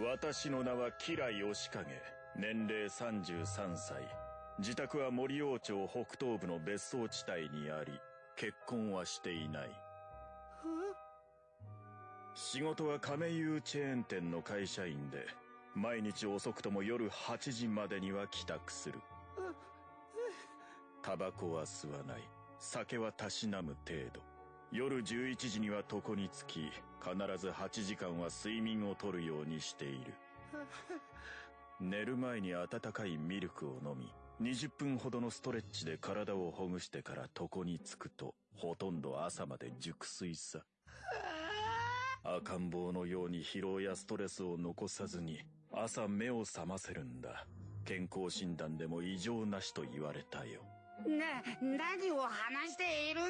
私の名は吉良義景年齢33歳。自宅は森王町北東部の別荘地帯にあり結婚はしていない。仕事は亀有チェーン店の会社員で毎日遅くとも夜8時までには帰宅する。タバコは吸わない。酒はたしなむ程度。夜11時には床につき必ず8時間は睡眠をとるようにしている。寝る前に温かいミルクを飲み20分ほどのストレッチで体をほぐしてから床につくとほとんど朝まで熟睡さ。赤ん坊のように疲労やストレスを残さずに朝目を覚ませるんだ。健康診断でも異常なしと言われたよ。な何を話しているんだ？